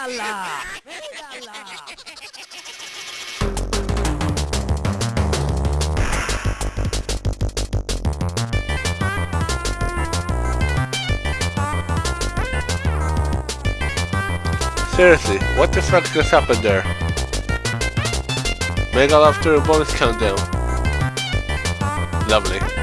¡Mírala! ¡Mírala! Seriously, what the fuck just happened there? Mega after a bonus countdown. Lovely.